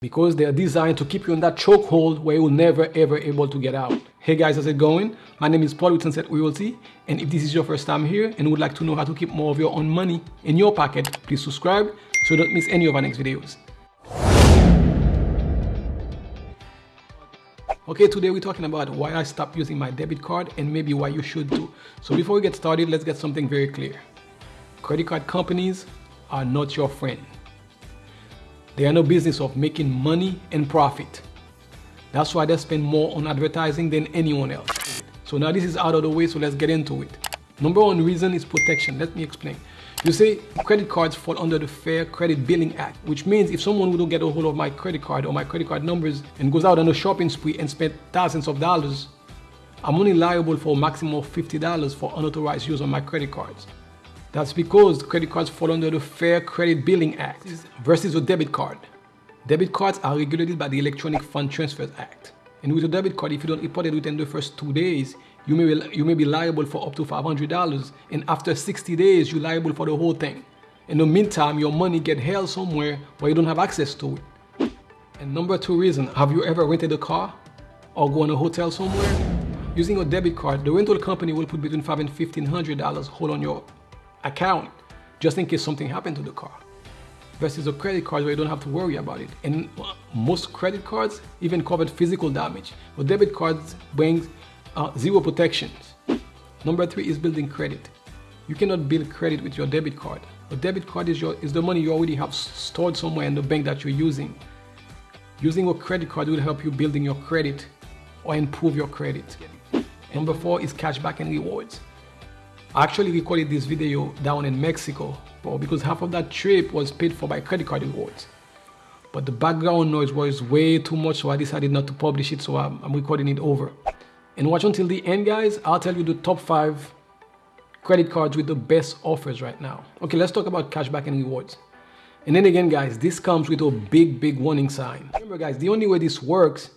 because they are designed to keep you in that chokehold where you'll never ever able to get out. Hey guys, how's it going? My name is Paul with Sunset Realty and if this is your first time here and would like to know how to keep more of your own money in your pocket, please subscribe so you don't miss any of our next videos. Okay, today we're talking about why I stopped using my debit card and maybe why you should too. So before we get started, let's get something very clear. Credit card companies are not your friend. They are no business of making money and profit. That's why they spend more on advertising than anyone else. So now this is out of the way, so let's get into it. Number one reason is protection. Let me explain. You say credit cards fall under the Fair Credit Billing Act, which means if someone would get a hold of my credit card or my credit card numbers and goes out on a shopping spree and spend thousands of dollars, I'm only liable for a maximum of $50 for unauthorized use on my credit cards. That's because credit cards fall under the Fair Credit Billing Act versus a debit card. Debit cards are regulated by the Electronic Fund Transfers Act. And with a debit card, if you don't report it within the first two days, you may, be, you may be liable for up to $500. And after 60 days, you're liable for the whole thing. In the meantime, your money get held somewhere where you don't have access to it. And number two reason, have you ever rented a car or go in a hotel somewhere? Using a debit card, the rental company will put between five and $1,500 hold on your account just in case something happened to the car versus a credit card where you don't have to worry about it. And most credit cards even covered physical damage. But debit cards brings uh, zero protections. Number three is building credit. You cannot build credit with your debit card. A debit card is, your, is the money you already have stored somewhere in the bank that you're using. Using a credit card will help you building your credit or improve your credit. Number four is cashback and rewards. Actually recorded this video down in Mexico because half of that trip was paid for by credit card rewards. But the background noise was way too much so I decided not to publish it so I'm, I'm recording it over. And watch until the end guys, I'll tell you the top 5 credit cards with the best offers right now. Okay, let's talk about cashback and rewards. And then again guys, this comes with a big, big warning sign. Remember guys, the only way this works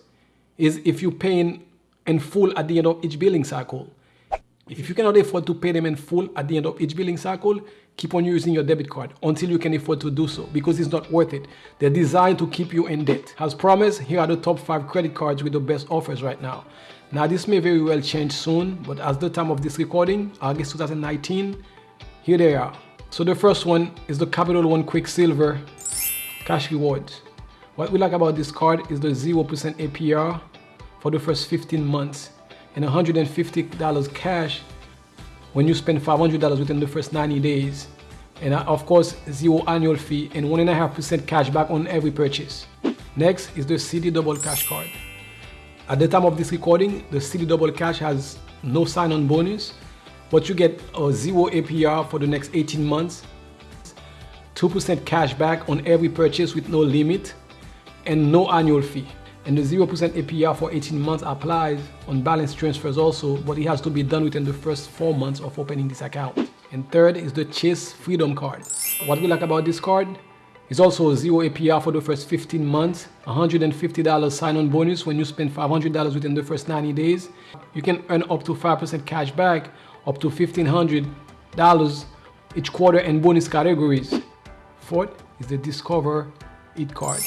is if you're paying in full at the end of each billing cycle. If you cannot afford to pay them in full at the end of each billing cycle, keep on using your debit card until you can afford to do so because it's not worth it. They're designed to keep you in debt. As promised, here are the top 5 credit cards with the best offers right now. Now this may very well change soon, but as the time of this recording, August 2019, here they are. So the first one is the Capital One Quicksilver Cash Rewards. What we like about this card is the 0% APR for the first 15 months and $150 cash when you spend $500 within the first 90 days. And uh, of course, zero annual fee and 1.5% cash back on every purchase. Next is the Citi Double Cash card. At the time of this recording, the Citi Double Cash has no sign-on bonus, but you get a zero APR for the next 18 months, 2% cash back on every purchase with no limit, and no annual fee and the 0% APR for 18 months applies on balance transfers also, but it has to be done within the first four months of opening this account. And third is the Chase Freedom Card. What we like about this card is also zero APR for the first 15 months, $150 sign-on bonus when you spend $500 within the first 90 days. You can earn up to 5% cash back, up to $1,500 each quarter in bonus categories. Fourth is the Discover It card.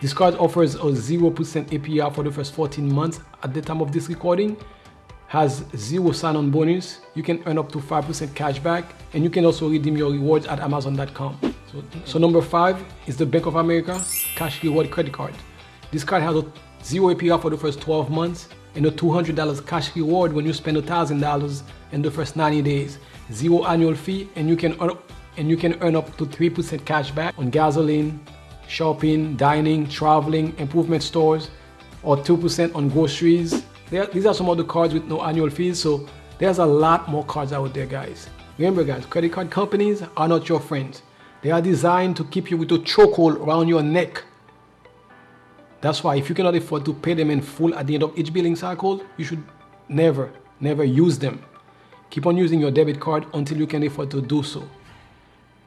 This card offers a 0% APR for the first 14 months at the time of this recording, has zero sign-on bonus, you can earn up to 5% cash back, and you can also redeem your rewards at Amazon.com. So, so number five is the Bank of America Cash Reward Credit Card. This card has a zero APR for the first 12 months and a $200 cash reward when you spend $1,000 in the first 90 days. Zero annual fee, and you can earn, and you can earn up to 3% cash back on gasoline, shopping, dining, traveling, improvement stores, or 2% on groceries. These are some of the cards with no annual fees, so there's a lot more cards out there, guys. Remember, guys, credit card companies are not your friends. They are designed to keep you with a chokehold around your neck. That's why if you cannot afford to pay them in full at the end of each billing cycle, you should never, never use them. Keep on using your debit card until you can afford to do so.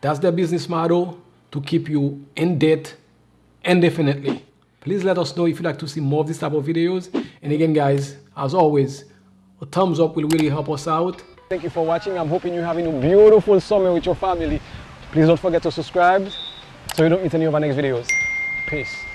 That's their business model to keep you in debt indefinitely. Please let us know if you'd like to see more of this type of videos. And again, guys, as always, a thumbs up will really help us out. Thank you for watching. I'm hoping you're having a beautiful summer with your family. Please don't forget to subscribe so you don't miss any of our next videos. Peace.